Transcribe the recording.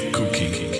cookie.